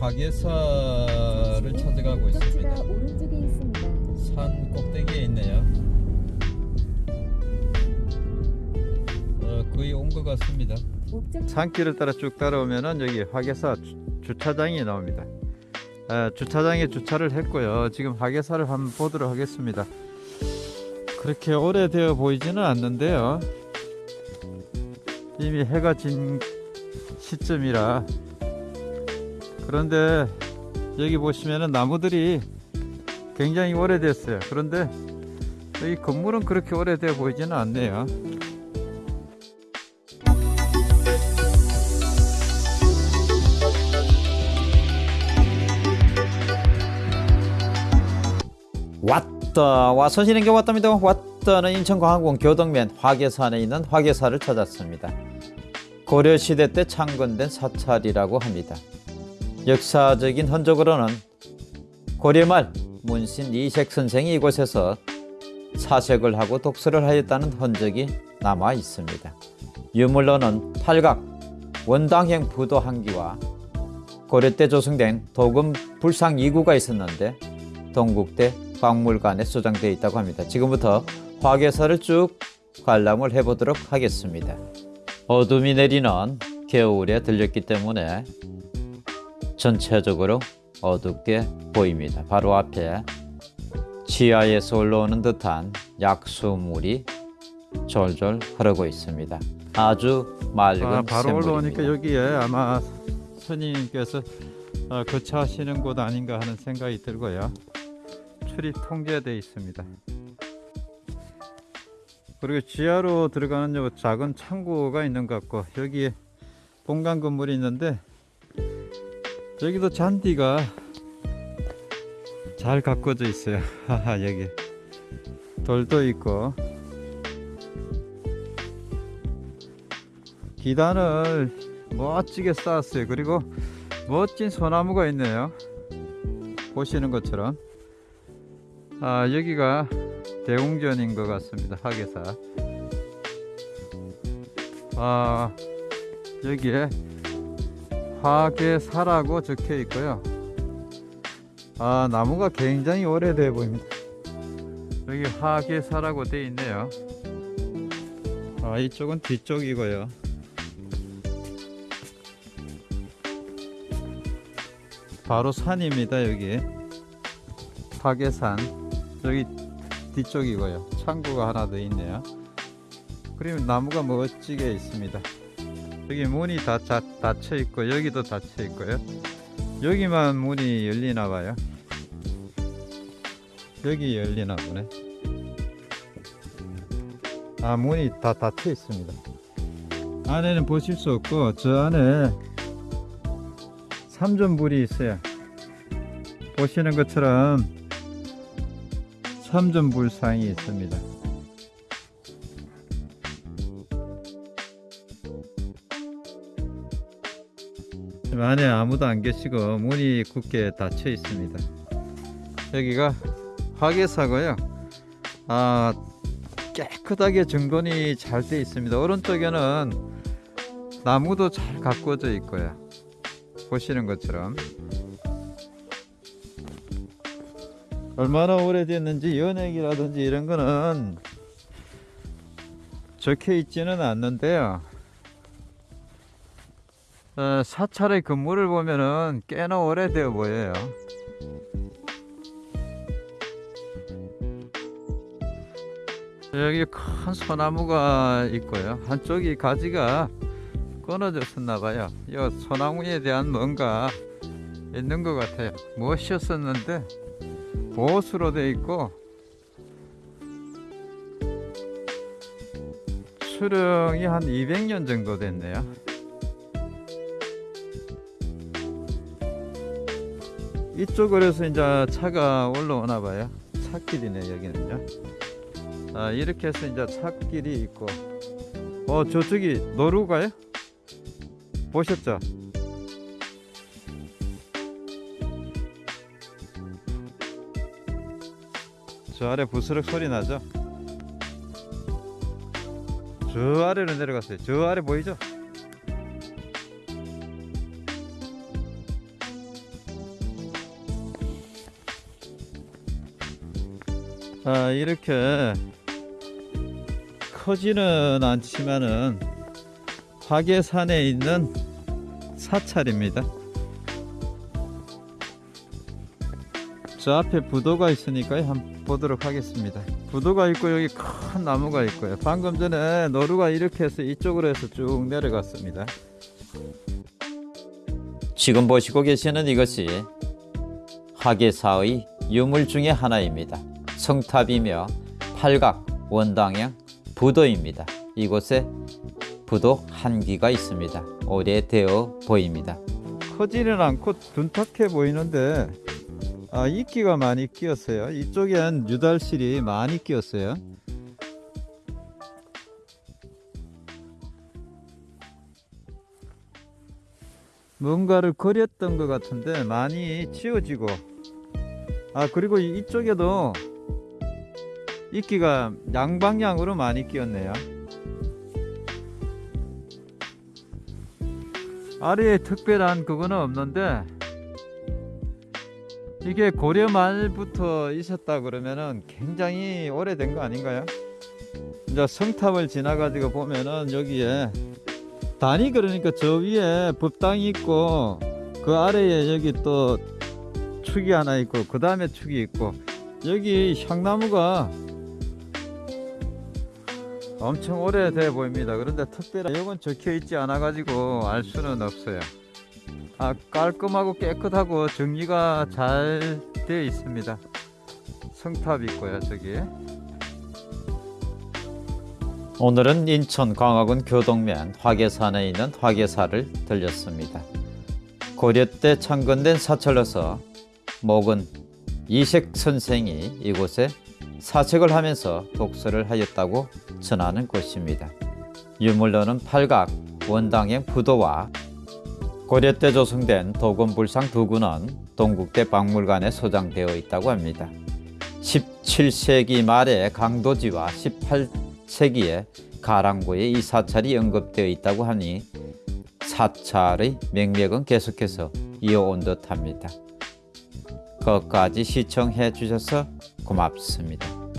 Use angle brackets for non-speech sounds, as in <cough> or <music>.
화계사를 찾아가고 있습니다. 오른쪽에 있습니다. 산 꼭대기에 있네요. 어, 거의 온 것 같습니다. 산길을 따라 쭉 따라오면은 여기 화계사 주, 주차장이 나옵니다. 아, 주차장에 주차를 했고요. 지금 화계사를 한번 보도록 하겠습니다. 그렇게 오래되어 보이지는 않는데요. 이미 해가 진 시점이라 그런데 여기 보시면은 나무들이 굉장히 오래됐어요. 그런데 여기 건물은 그렇게 오래되어 보이지는 않네요. 왔다 와서시는 게 왔답니다 왔다는 인천광항공 교동면 화계산에 있는 화계사를 찾았습니다 고려시대 때 창건된 사찰이라고 합니다 역사적인 흔적으로는 고려 말 문신 이색 선생이 이곳에서 사색을 하고 독서를 하였다는 흔적이 남아 있습니다 유물로는 팔각 원당형 부도 한 기와 고려 때 조성된 도금 불상 2구가 있었는데 동국대 박물관에 소장되어 있다고 합니다. 지금부터 화계사를 쭉 관람을 해보도록 하겠습니다. 어둠이 내리는 겨울에 들렸기 때문에 전체적으로 어둡게 보입니다. 바로 앞에 지하에서 올라오는 듯한 약수물이 졸졸 흐르고 있습니다. 아주 맑은 아, 바로 샘물입니다. 올라오니까 여기에 아마 스님께서 어, 거처하시는 곳 아닌가 하는 생각이 들고요. 출입 통제되어 있습니다. 그리고 지하로 들어가는 요 작은 창고가 있는 것 같고 여기에 본관 건물이 있는데 여기도 잔디가 잘 가꿔져 있어요. <laughs> 여기 돌도 있고 기단을 멋지게 쌓았어요. 그리고 멋진 소나무가 있네요. 보시는 것처럼. 아, 여기가 대웅전인 것 같습니다. 학예사. 아, 여기에 화계사라고 적혀 있고요. 아, 나무가 굉장히 오래돼 보입니다. 여기 화계사라고 되어 있네요. 아, 이쪽은 뒤쪽이고요. 바로 산입니다 여기 화계산 여기 뒤쪽이고요 창고가 하나 더 있네요 그리고 나무가 멋지게 있습니다 여기 문이 다 자, 닫혀 있고 여기도 닫혀 있고요 여기만 문이 열리나 봐요 여기 열리나 보네 아 문이 다 닫혀 있습니다 안에는 보실 수 없고 저 안에 삼전불이 있어요. 보시는 것처럼 삼전불상이 있습니다. 지금 안에 아무도 안 계시고 문이 굳게 닫혀 있습니다. 여기가 화계사고요. 아 깨끗하게 정돈이 잘 돼 있습니다. 오른쪽에는 나무도 잘 가꾸어져 있고요. 보시는 것처럼 얼마나 오래됐는지 연액이라든지 이런 거는 적혀 있지는 않는데요 어, 사찰의 건물을 보면은 꽤나 오래되어 보여요 여기 큰 소나무가 있고요 한쪽이 가지가 끊어졌었나 봐요. 이 소나무에 대한 뭔가 있는 것 같아요. 무엇이었었는데 보수로 되어 있고 수령이 한 200년 정도 됐네요. 이쪽으로 해서 이제 차가 올라오나 봐요. 차길이네 여기는요. 아, 이렇게 해서 이제 차길이 있고 어 저쪽이 노루가요? 보셨죠? 저 아래 부스럭 소리 나죠? 저 아래로 내려갔어요. 저 아래 보이죠? 아, 이렇게 크지는 않지만은 화계산에 있는 사찰입니다. 저 앞에 부도가 있으니까 한번 보도록 하겠습니다. 부도가 있고 여기 큰 나무가 있고요. 방금 전에 노루가 이렇게 해서 이쪽으로 해서 쭉 내려갔습니다. 지금 보시고 계시는 이것이 화계사의 유물 중의 하나입니다. 성탑이며 팔각, 원당형, 부도입니다. 이곳에 부도 한 기가 있습니다. 오래되어 보입니다. 커지는 않고 둔탁해 보이는데 아, 이끼가 많이 끼었어요. 이쪽엔 유달실이 많이 끼었어요. 뭔가를 그렸던 것 같은데 많이 지워지고 아 그리고 이- 이쪽에도 이끼가 양방향으로 많이 끼었네요. 아래에 특별한 그거는 없는데 이게 고려 말부터 있었다 그러면은 굉장히 오래된 거 아닌가요? 이제 성탑을 지나가지고 보면은 여기에 단이 그러니까 저 위에 법당이 있고 그 아래에 여기 또 축이 하나 있고 그 다음에 축이 있고 여기 향나무가 엄청 오래돼 보입니다. 그런데 특별한 이건 적혀 있지 않아 가지고 알 수는 없어요. 아, 깔끔하고 깨끗하고 정리가 잘 되어 있습니다. 성탑 있고요, 저기. 오늘은 인천 광화군 교동면 화계산에 있는 화계사를 들렸습니다. 고려 때 창건된 사찰로서 목은 이색 선생이 이곳에 사책을 하면서 독서를 하였다고 전하는 곳입니다. 유물로는 팔각, 원당형 부도와 고려 때 조성된 도건불상 두 군은 동국대 박물관에 소장되어 있다고 합니다. 17세기 말에 강도지와 18세기에 가랑고에 이 사찰이 언급되어 있다고 하니 사찰의 맥락은 계속해서 이어온 듯합니다. 끝까지 시청해 주셔서 고맙습니다.